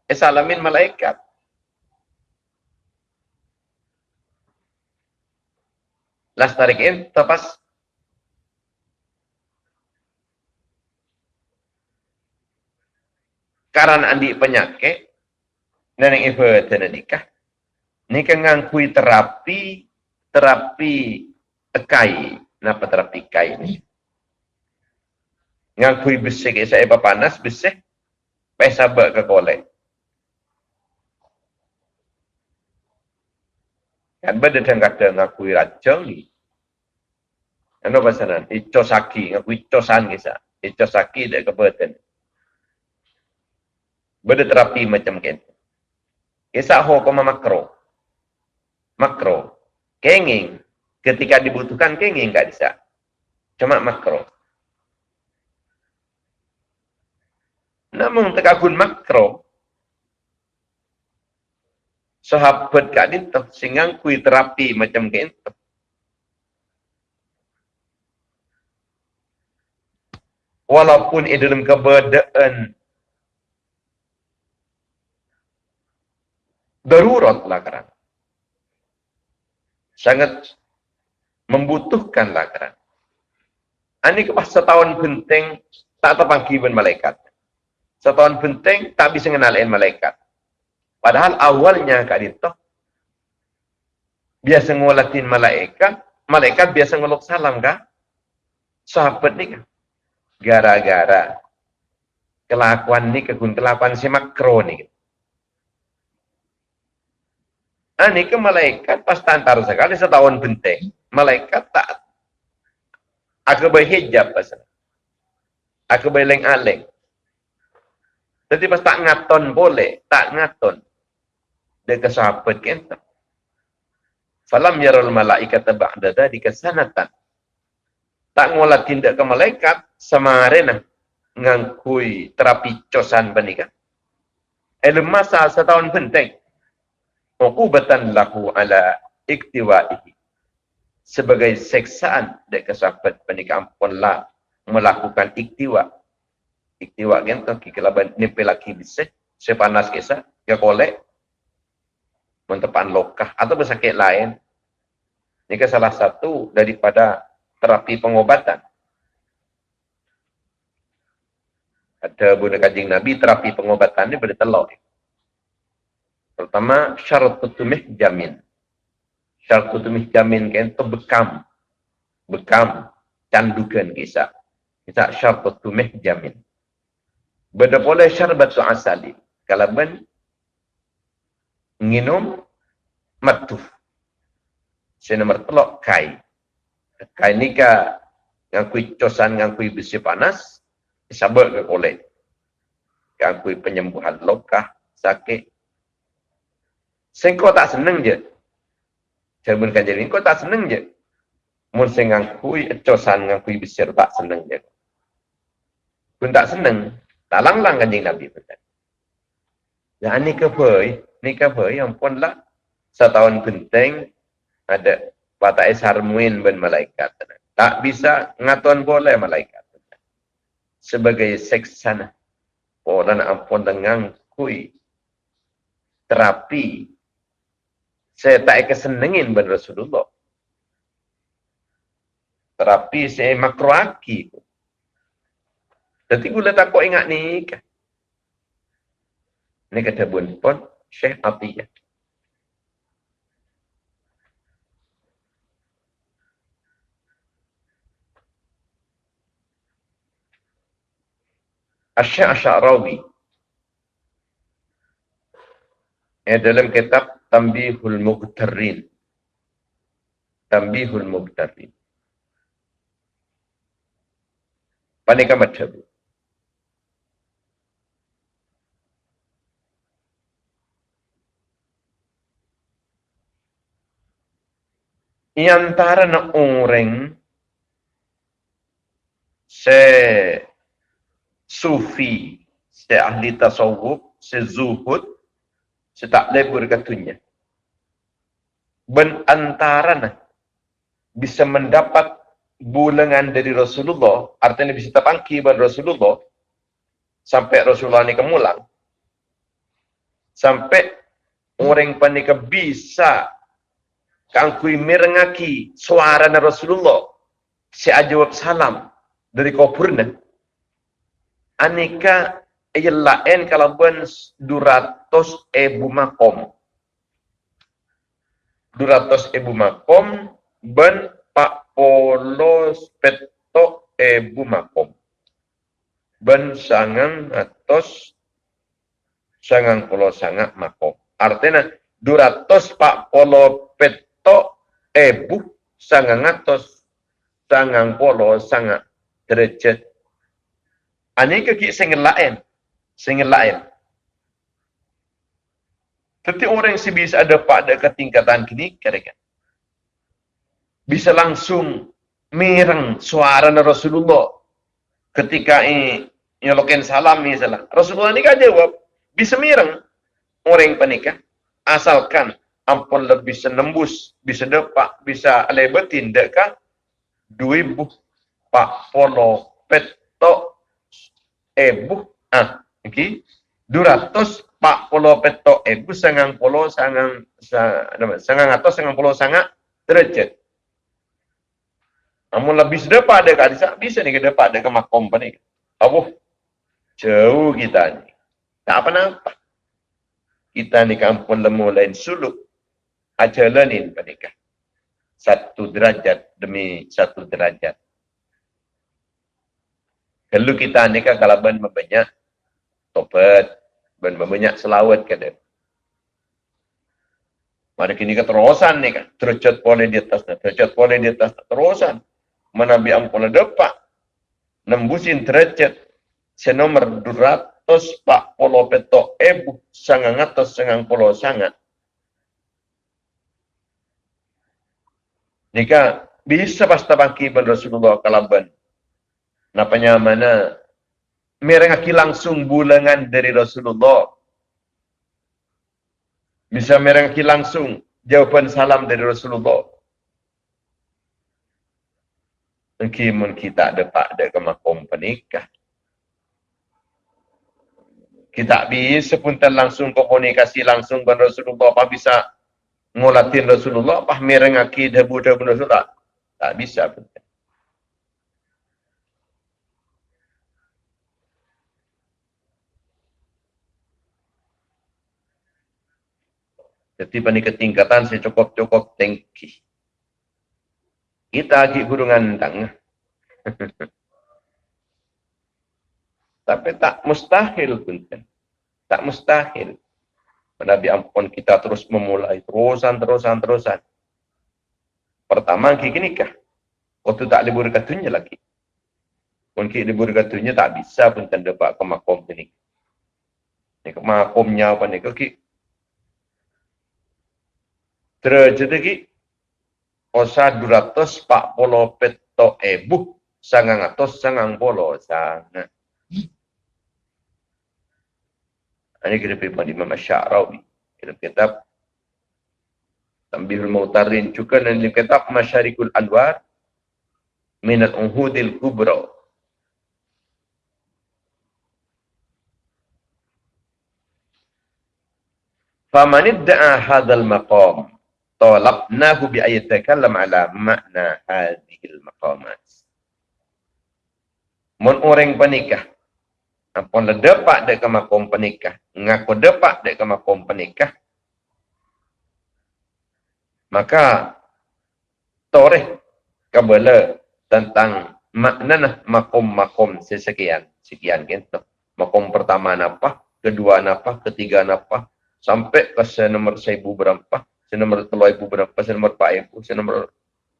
Isalamin malaikat. Las tarikin tepas karena andi penyakit yang ibu nikah. Nikah ngangkui terapi terapi tekai napa terapi kai ni? Ngakui besi ke saya panas besi pai sabar ke kolek? Kan benda yang kata ngakui racun ni. Ano pasaran ico saki ngakui ico san kisa ico saki dek kebetulan benda terapi macam kan kisah ho koma makro makro kenging ketika dibutuhkan kenging nggak bisa. Cuma makro. Namun tekakun makro, sahabat kak dinto sehingga kui terapi macam gitu. Walaupun di dalam keberadaan darurat lah kerana sangat membutuhkan lakaran. Ini pas setahun penting tak terpanggi pun malaikat. Setahun penting tak bisa mengenalin malaikat. Padahal awalnya Kak Dito biasa ngulatin malaikat, malaikat biasa ngeluk salam kah? Sahabat ni kan? Gara-gara kelakuan ni kegun kelakuan si makro ni. Ini ke malaikat pas tantar sekali setahun penting malaikat tak. Aku berhijab pasal aku berleng-aleng jadi pas tak ngaton boleh tak ngaton. Dia ke sahabat kita falam yarul malaikat ba'da dhalika sanatan. Tak ngolah tindak ke malaikat semarena ngangkui terapi cosan benika ilmu masa setahun penting uqubatan lahu ala iktiwaihi sebagai seksaan dek kesahabat pernikahan lah melakukan iktiwa. Iktiwa kan tu kita laban nipe laki bisa sepanas kisah ya kolek mentepan lokah atau bersakit lain. Ini ke salah satu daripada terapi pengobatan. Ada bunda kajing Nabi terapi pengobatan ini bertelur. Pertama syarat tutumih jamin syartu tu jamin kan tu bekam bekam candukan kisah. Kisah syarbat tumeh jamin. Benda boleh syarbat tu asali. Kalau ben minum matuf. Saya nomor telok kai. Kai ni ka ngakui cosan ngakui besi panas. Sabar ke boleh. Ngakui penyembuhan lokah, sakit. Sengkau tak seneng je. Cermin kan jadi, kau tak seneng je. Mun sing ngakui cosan ngakui besi tak seneng je. Pun tak seneng. Tak lang-lang kanjing Nabi pun. Ya ni ke boy, ni ke boy yang pun lah setahun penting ada batai sarmuin ben malaikat. Tak bisa ngaton boleh malaikat. Sebagai seksana. Orang ampun dengan kui terapi. Saya tak kesenengin ben Rasulullah. Terapi saya makroaki. Jadi gula tak kau ingat ni kan. Ini kata pun pun Syekh Atiyah. Asyik Asyarawi. Yang dalam kitab Tambihul Muqtarrin. Tambihul Muqtarrin. Panika macam Ini antara nak orang se sufi, se ahli tasawuf, se zuhud, se tak lebur katunya. Ben antara nak bisa mendapat bulangan dari Rasulullah, artinya bisa terpangki pada Rasulullah, sampai Rasulullah ni kemulang, sampai orang panika bisa kangkui merengaki suara Rasulullah. Si ajawab salam dari kuburnya aneka lain kalau ben duratos ebu makom. Duratos ebu makom ben pak polos peto ebu makom. Ben sangang atos sangang polo sangat makom. Artinya duratos pak polo pet to ebu sangang atos sangang polo sangat derajat. Ani ke ki sing lain sing lain. Tapi orang yang bisa ada pada ketingkatan kini kira bisa langsung mireng suara Rasulullah ketika ini nyolokin salam misalnya. Rasulullah ini kan jawab bisa mireng orang penikah asalkan ampun lebih senembus, bisa dapat, bisa lebetin dekat dua pak polo peto ebu ah okay. duratus pak polo peto ebu sangang polo sangang sangang atau sangang polo sangat derajat namun lebih sedepa ada kat bisa ni ke ada ke makom ni abuh jauh kita ni tak apa-apa kita ni kampung lemu lain suluk ajalanin menikah. Satu derajat demi satu derajat. Kalau kita nikah kalau ben membanyak topat, ben membanyak selawat ke dia. Mari kini keterusan ni kan, derajat boleh di atas, derajat boleh di atas, terusan. Menabi ampun depak, nembusin derajat senomor 200 pak polo peto ebu sangat atas sangat polo sangat. Jika bisa pasta bangki ban Rasulullah kalaban. Napanya mana merengaki langsung bulangan dari Rasulullah. Bisa merengaki langsung jawapan salam dari Rasulullah. Mungkin kita ada pak ada ke makom penikah. Kita bisa pun langsung komunikasi langsung dengan Rasulullah. Apa bisa ngolatin Rasulullah apa merengaki debu-debu Rasulullah tak bisa pun Jadi pada ketingkatan saya cukup-cukup tinggi. Kita lagi guru ngandang. Tapi tak mustahil pun kan. Tak mustahil. Nabi ampun kita terus memulai. Terusan, terusan, terusan. Pertama, kita nikah. Waktu tak libur katunya lagi. Mungkin libur katunya tak bisa pun tanda pak ke makom ini. Ini ke makomnya apa ni. Kaki. Terjadi lagi. Osa 240 peto ebu. Sangang atos sangang polo. Sangat. Ini kita pergi pada Imam Asy'arawi. Kita kitab Tambihul Mautarin juga dan dalam kitab Masyarikul Anwar min al-uhudil kubra. Faman idda'a hadzal maqam talabnahu bi ayatakallam ala makna hadhil maqamat. Mun orang penikah Ampun le depak dek ke makom penikah. Ngaku depak dek ke makom penikah. Maka toreh kabela tentang makna nah makom-makom sesekian. Sekian gitu. Makom pertama napa, kedua napa, ketiga napa, sampai ke senomor seribu berapa, senomor telur ibu berapa, senomor pak ibu, senomor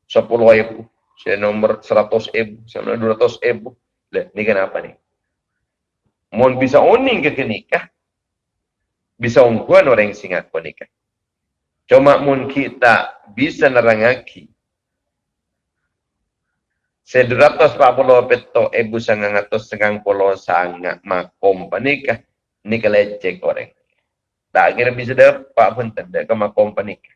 sepuluh ibu, senomor seratus ibu, senomor dua ratus ibu. Lihat, ini kenapa nih? Mun bisa uning ke nikah, bisa ungguan orang yang singat pun nikah. Cuma mun kita bisa nerangaki. Sederatus pak puluh peto ibu sangang atau sangang puluh sangat makom panikah. Ini kelecek orang. Tak kira bisa dapat pun tidak ke makom panikah.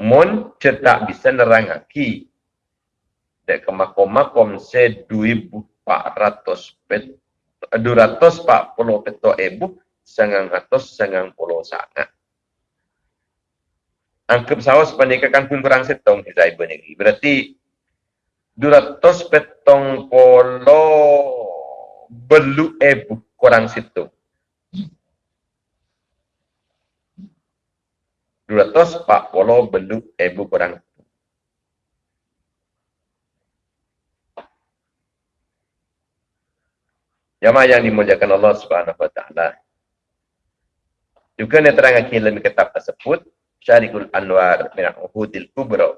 Mun cetak bisa nerangaki. Dek ke makom-makom seduibu 400 pet 240 peto ebu sangang atos sangang pulau sangat. Angkep sawas penikakan pun kurang setong di saya negeri. Berarti 200 petong polo belu ebu kurang situ. 240 belu ebu kurang Jamaah yang dimuliakan Allah Subhanahu wa taala. Juga yang terang dalam kitab tersebut Syarikul Anwar min Uhudil Kubra.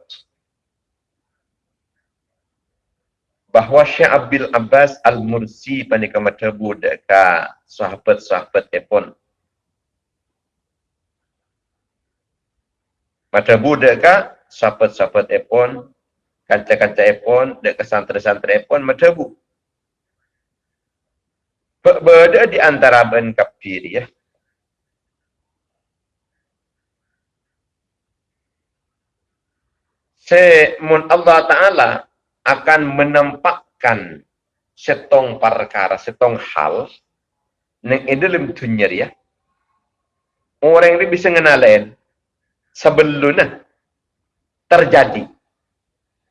Bahawa Syekh Abdul Abbas Al-Mursi panika matabu deka sahabat-sahabat epon matabu deka sahabat-sahabat epon kanca-kanca epon deka santri-santri epon matabu berada di antara ben kafir ya. Semun Allah Ta'ala akan menampakkan setong perkara, setong hal yang ada dalam dunia ya. Orang ini bisa mengenalin sebelumnya terjadi.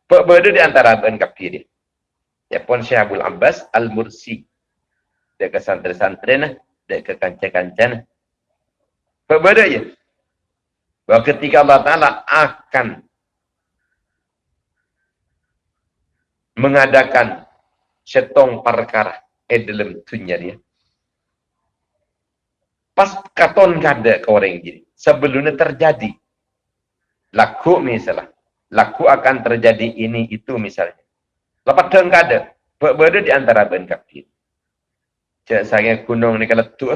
Berada di antara ben kafir ya. Pun Syekh Abdul Abbas Al-Mursi dia ke santri-santri nah, dia ke nah. Berbeda ya. Bahawa ketika Allah Ta'ala akan mengadakan setong perkara eh dalam dunia dia. Pas katon kada ke orang gini. Sebelumnya terjadi. Laku misalnya. Laku akan terjadi ini itu misalnya. Lepas deng kada. Berbeda di antara ben kafir. Cik saya gunung ni kalau tu.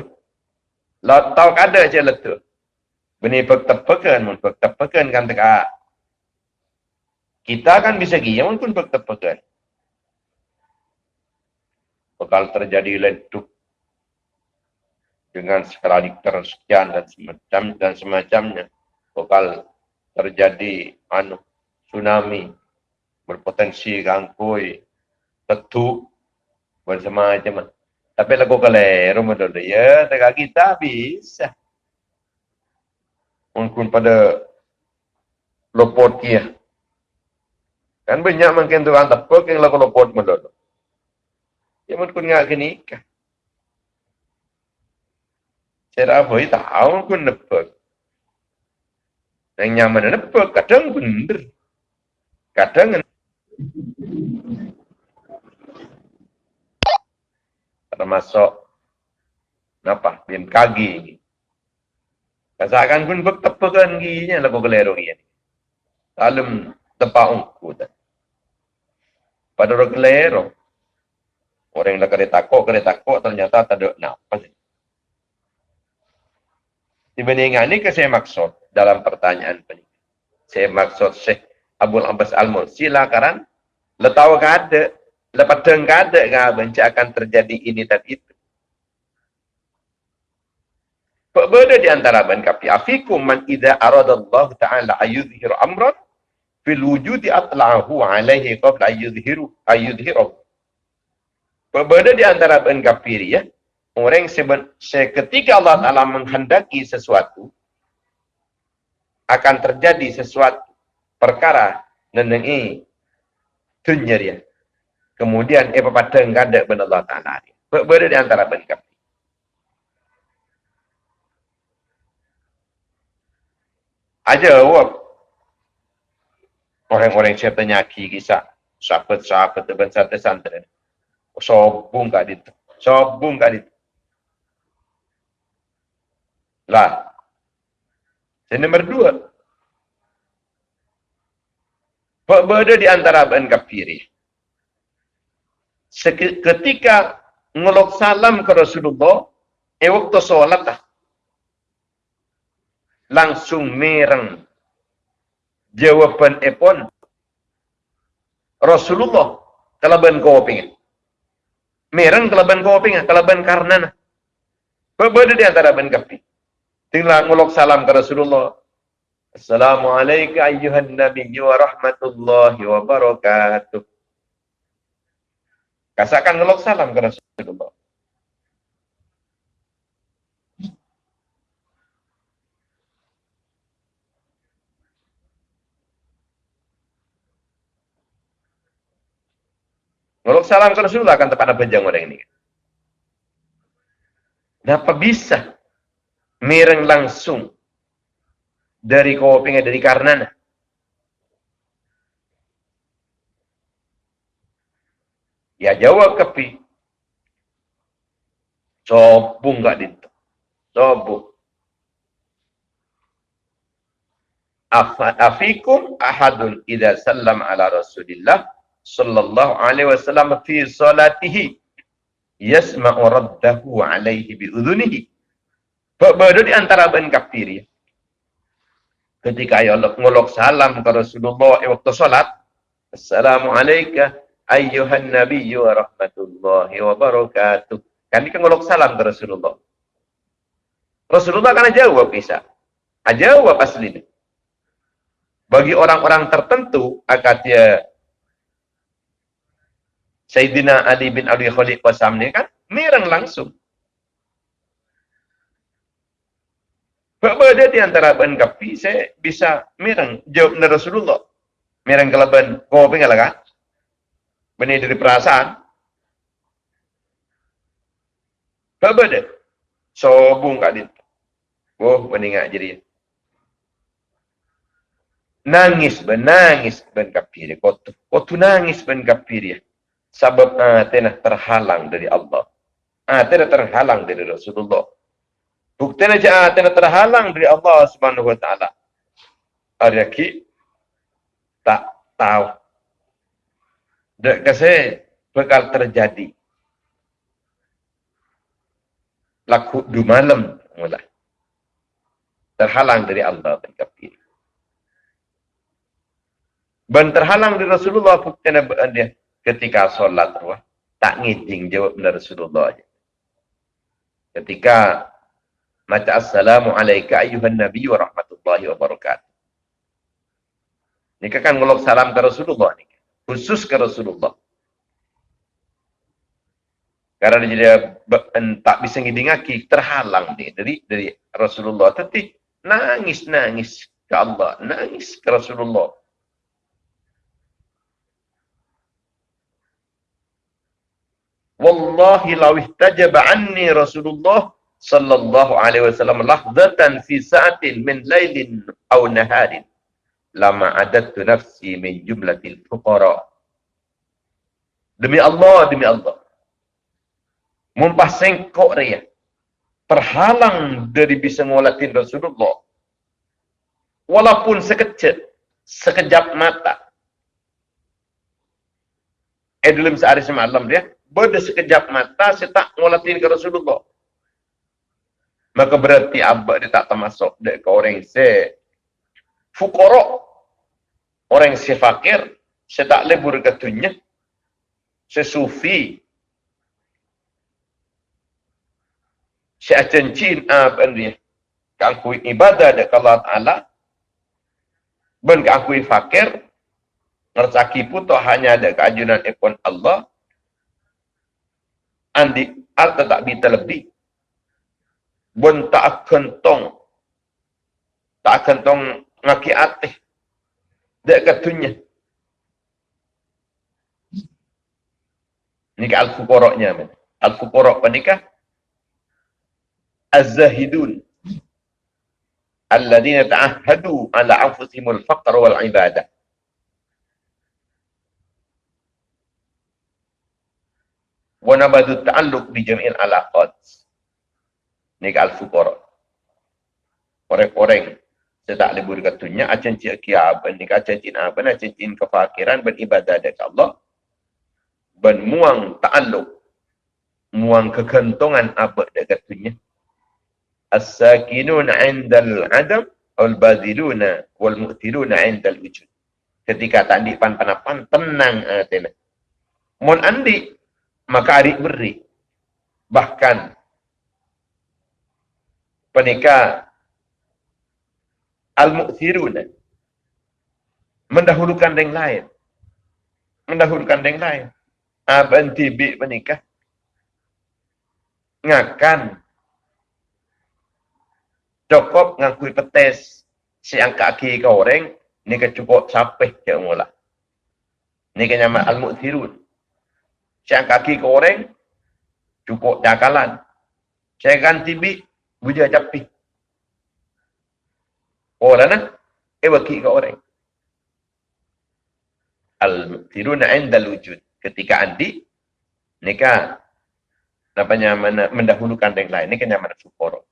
Lo tau kada cik letu. Bini bertepakan, mun bertepakan kan teka. Kita kan bisa gaya pun bertepakan. Bakal terjadi leduk dengan skala Richter sekian dan semacam dan semacamnya. Bakal terjadi anu tsunami berpotensi gangkui, tetuk, bersemacam tapi lagu kalero mo doon. Ya, taga kita bisa. Mungkin pada lopot kia. Kan banyak mungkin tu kan tapi yang lagu lopot doon. Ya mungkin ngak kini. Saya apa itu tahu pun nepek. Yang nyaman nepek kadang bener. Kadang termasuk apa bin kagi. Kasakan pun bertepakan ginya lagu kelero ginya dalam tempat ungku dan pada orang kelero orang yang kena takut kena takut ternyata tak ada nafas dibandingkan ini saya maksud dalam pertanyaan ini saya maksud Syekh Abdul Abbas Al-Mursi silakan letawa kada Lepas tengah ada kan benci akan terjadi ini dan itu. Berbeda di antara ben kapi afikum man idza arada Allah taala ayudhir amran fil wujudi atla'ahu alaihi qabla ayudhiru ayudhiru. Berbeda di antara ben kafir ya. Orang seben, ketika Allah Taala menghendaki sesuatu akan terjadi sesuatu perkara nenengi tunyer ya. Kemudian eh pada enggak ada benda Allah Taala ni. Berbeda di antara benda. Aja awak orang-orang yang tanya kisah sahabat-sahabat teban sate santren. Sobung kat itu. Sobung kat itu. Lah. Yang nomor dua. Berbeda di antara ben kafiri ketika ngelok salam ke Rasulullah, eh waktu solat lah. Langsung mereng. Jawaban epon. Rasulullah, kalaban kau pengen. Mereng kalaban kau pengen, kalaban karena. Berbeda di antara ben kapi. Tinggal ngelok salam ke Rasulullah. Assalamualaikum ayuhan Nabi wa rahmatullahi wa barakatuh. Kasakan ngelok salam ke Rasulullah. Ngelok salam ke Rasulullah akan tepat apa orang ini. Kenapa bisa mireng langsung dari kopinya dari karenanya? Ya jawab kepi. Sobung gak dintu. Sobung. Afikum ahadun idha sallam ala rasulillah sallallahu alaihi wasallam fi salatihi yasma'u raddahu alaihi bi'udhunihi. Berbeda di antara ben kafir ya. Ketika Allah ngolok salam ke Rasulullah waktu salat. Assalamualaikum ayyuhan nabiyyu wa rahmatullahi wa barakatuh. Ini kan ngolok salam ke Rasulullah. Rasulullah kan jawab bisa. Jawab asli. Bagi orang-orang tertentu, akad dia Sayyidina Ali bin Abi Khalid Qasam ni kan, mereng langsung. Berbeda di antara ban kapi, saya bisa mereng. Jawab dari Rasulullah. Mereng kelaban. Kau pengen lah kan? benih dari perasaan. Apa dia? Sobung kat dia. Oh, meninggal jadi. Nangis, benangis ben. Kau tu, kau tu nangis ben kafir ya. Sebab ah, tenah terhalang dari Allah. Ah, tenah terhalang dari Rasulullah. Bukti aja ah, tenah terhalang dari Allah Subhanahu Wa Taala. Ariaki tak tahu Dek kasi bakal terjadi. Laku du malam mulai. Terhalang dari Allah dan kafir. Ben terhalang dari Rasulullah buktinya dia ketika solat wah tak ngijing jawab dari Rasulullah. Ketika Mata assalamu ayuhan nabi wa rahmatullahi wa barakatuh. Ini kan ngulok salam ke Rasulullah nih khusus ke Rasulullah. Karena dia tak bisa ngidingaki, terhalang dia dari dari Rasulullah. Tapi nangis nangis ke Allah, nangis ke Rasulullah. Wallahi law ihtajaba anni Rasulullah sallallahu alaihi wasallam lahdatan fi sa'atin min lailin aw naharin lama adattu nafsi min jumlatil fuqara Demi Allah, demi Allah. Mumpah sengkok dia. Terhalang dari bisa ngolatin Rasulullah. Walaupun sekecil, sekejap mata. Eh dalam sehari semalam dia, pada sekejap mata saya tak ngolatin ke Rasulullah. Maka berarti abad dia tak termasuk ke orang se fukorok. Orang se fakir, saya tak lebur ketunya. Sesufi. Saya cencin apa dia. Kangkui ibadah dekat Allah Ta'ala. Ben kangkui fakir. Ngersaki pun hanya ada keajunan ikon Allah. Andi al tak bisa lebih. Ben tak akan. Tak akan ngaki atih. Dek ketunya. Ini ke al-fukoroknya. Al-fukorok penikah. Az-zahidun. Alladina ta'ahadu ala anfusimul faqr wal ibadah. Wa nabadu ta'alluq bi jami'il alaqat. Ini ke al-fukorok. Orang-orang saya tak lebih berkatunya, acan cik kiab, ni acan cik apa, acan cik kefakiran, beribadah dekat Allah, ben muang ta'alluq, muang kekentongan apa dekat tunya. As-sakinun 'inda al-'adam wal badiluna wal mu'tiluna 'inda al-wujud. Ketika tak di pan panapan tenang atena. Mon andi maka adik beri. Bahkan penikah al-mu'thiruna mendahulukan yang lain. Mendahulukan yang lain. Aban tibi menikah ngakan. Cukup ngakui petes. Siang kaki ke orang ni ke cukup sampai ke mula. Ni ke nama al-mu'thirun. Siang kaki ke orang cukup jakalan saya kan tibi buja capik Orang lah. Eh bagi ke orang. Al-tiruna inda wujud. Ketika andi, nikah namanya mana mendahulukan yang lain. Ini kan yang mana fukoro.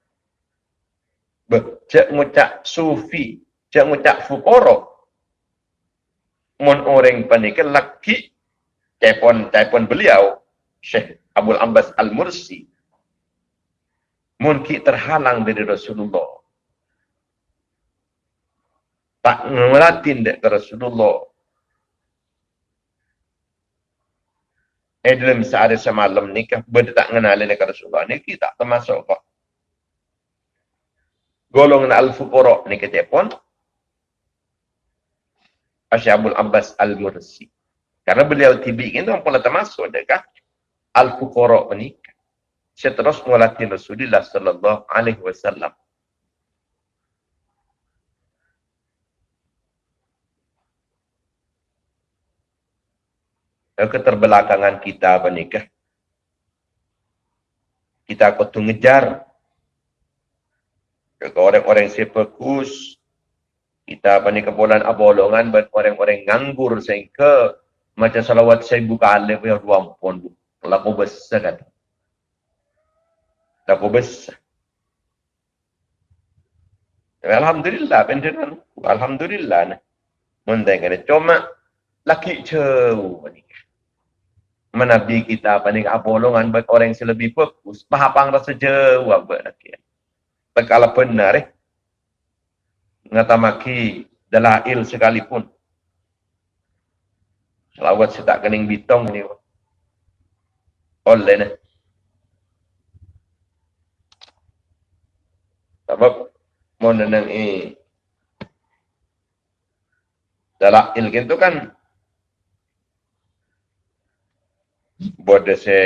Cek ngucap sufi, cek ngucap fukoro. Mon orang panik laki, cepon beliau, Syekh Abdul Abbas Al-Mursi. Mungkin terhalang dari Rasulullah tak ngelatin dek Rasulullah. Eh dalam sehari semalam ni kah benda tak kenalin ke Rasulullah ni kita termasuk kok. Golongan Al-Fuqara ni kita pun Asyabul Abbas Al-Mursi. Karena beliau tibi itu pun termasuk dekat Al-Fuqara ni. Saya terus ngelatin Rasulullah sallallahu alaihi wasallam. keterbelakangan kita menikah. Kita kutu ngejar ke orang-orang fokus. Kita apa ni kebulan abolongan buat orang-orang nganggur sehingga macam salawat saya buka alif dua pun bu. Laku besar Laku besar. Alhamdulillah, penderan. Alhamdulillah. Mendengar cuma laki cewu menabi kita panik apolongan bagi orang yang lebih fokus pahapang rasa jauh apa nak ya kalau benar eh ngata maki dalail sekalipun selawat saya tak kening bitong ni oleh ni sebab mau nenang eh dalail gitu kan Bode se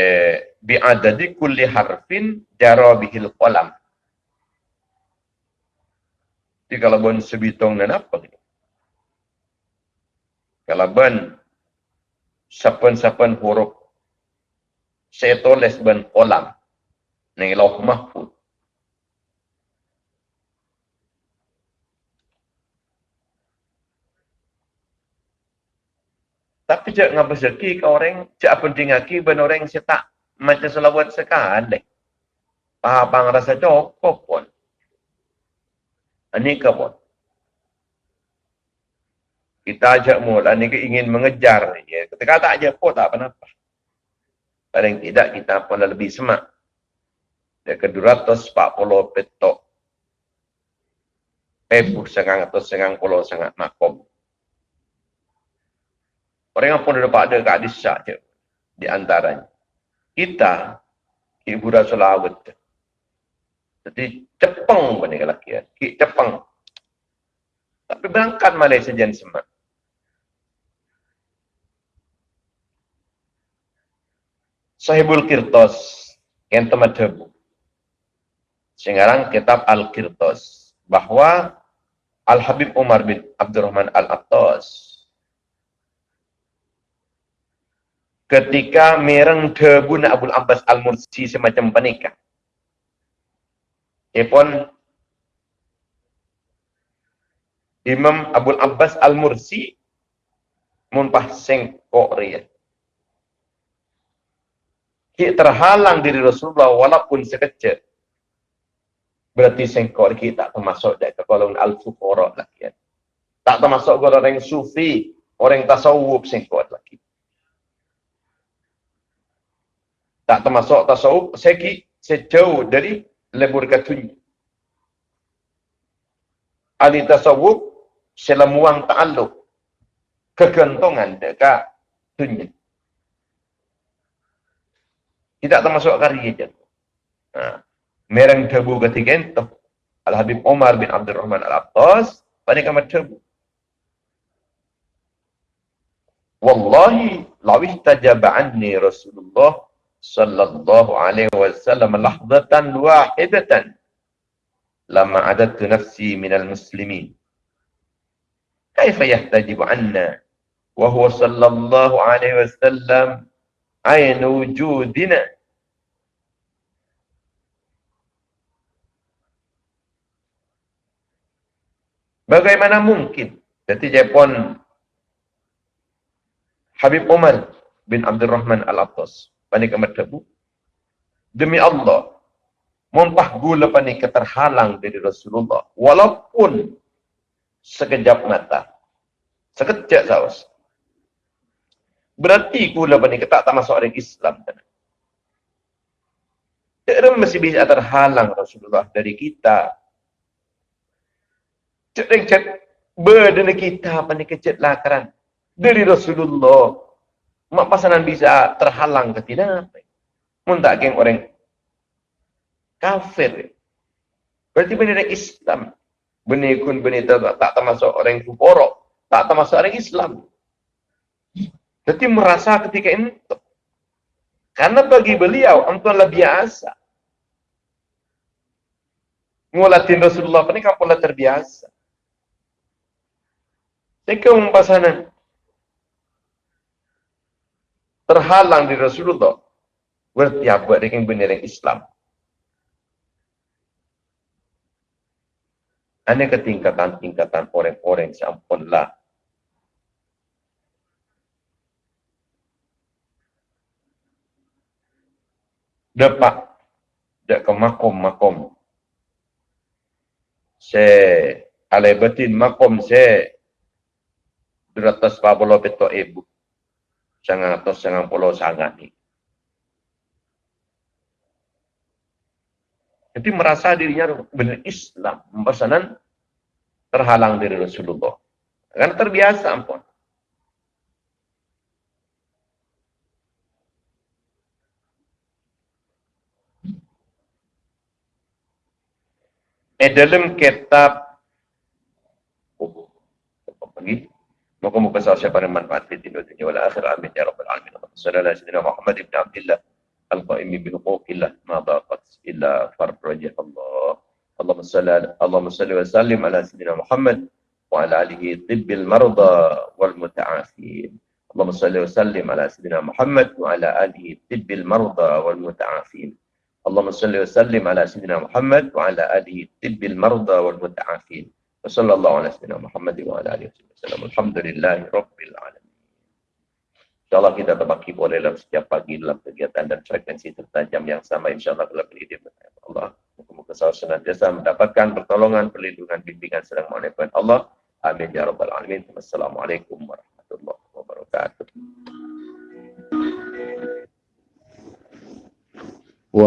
bi adadi kulli harfin jara bihil qalam. Di kalau bon sebitong dan apa ni? Kalau bon sapan-sapan huruf saya tulis ben kolam ni. Tapi cak ngapa seki ke orang, cak penting aki ben orang tak macam selawat sekali. Apa rasa cukup pun. Ini ke pun. Kita ajak mula ni ingin mengejar. Ya. Ketika tak aja pun tak apa-apa. Paling tidak kita pun lebih semak. Dia ke 240 petok. Ebu sengang atau sengang pulau sangat makom. Orang yang pun dapat ada kat desa je. Di antaranya. Kita, Ibu Rasul Awad. Jadi cepeng pun ni lelaki. Ki cepeng. Tapi berangkat Malaysia jen semak. Sahibul Kirtos. Yang temat debu. Sekarang kitab Al-Kirtos. Bahawa Al-Habib Umar bin Abdurrahman Al-Attas ketika mereng debun Abu Abbas Al-Mursi semacam penikah. Ipun Imam Abu Abbas Al-Mursi mumpah sengkok ria. Ki terhalang diri Rasulullah walaupun sekecil. Berarti sengkok kita tak termasuk dari golongan Al-Fuqara lagi. Tak termasuk yang sufi, orang tasawuf sengkok lagi. Tak termasuk tasawuf segi sejauh dari lebur katunya ahli tasawuf selamuang ta'aluk kegantungan dekat dunia. Tidak termasuk karya je. Ha. mereng debu ketiga itu Al-Habib Umar bin Abdul Rahman Al-Abtas pada kamar debu. Wallahi lawih tajaba anni Rasulullah صلى الله عليه وسلم لحظة واحدة لما عددت نفسي من المسلمين كيف يحتجب عنا وهو صلى الله عليه وسلم عين وجودنا Bagaimana mungkin? Jadi Jepun Habib Umar bin Abdul Rahman Al-Attas panik amat tabu. Demi Allah, mumpah gula panik keterhalang dari Rasulullah. Walaupun sekejap mata. Sekejap saus. Berarti gula panik tak tak masuk orang Islam. Tidak masih bisa terhalang Rasulullah dari kita. Cek cek berdana kita panik kecet lakaran dari Rasulullah mak pasangan bisa terhalang ke tidak mun tak geng orang kafir. Berarti benar Islam. Benih kun benih tak, termasuk orang kuforo tak termasuk orang Islam. Jadi merasa ketika itu karena bagi beliau ampunlah biasa. Ngulatin Rasulullah ini kapulah terbiasa. Jika pasangan terhalang di Rasulullah. Berarti apa dengan benar Islam. Ini ketingkatan-tingkatan orang-orang sampunlah dapat dak ke makom-makom. Se ale batin makom se. Duratas pabolo beto ibu sangat atau sangat pulau sangat. Jadi merasa dirinya benar Islam, pesanan terhalang dari Rasulullah. Karena terbiasa ampun. Eh dalam kitab oh, apa lagi? Moga moga sahabat siapa yang manfaat di dunia dunia wal akhir amin ya rabbal alamin. Sallallahu alaihi wasallam Muhammad ibn Abdullah al-qaim bi huquqillah ma daqat illa farajah Allah. اللهم صل اللهم صل وسلم على سيدنا محمد وعلى اله طب المرضى والمتعافين اللهم صل وسلم على سيدنا محمد وعلى اله طب المرضى والمتعافين اللهم صل وسلم على سيدنا محمد وعلى اله طب المرضى والمتعافين وصلى الله على سيدنا محمد وعلى اله وصحبه وسلم الحمد لله رب العالمين InsyaAllah kita terbaki boleh dalam setiap pagi dalam kegiatan dan frekuensi tertajam yang sama. InsyaAllah dalam beridim. Allah. Muka-muka sahur senantiasa mendapatkan pertolongan, perlindungan, bimbingan sedang mohon Allah. Amin. Ya Rabbal Alamin. Wassalamualaikum warahmatullahi wabarakatuh.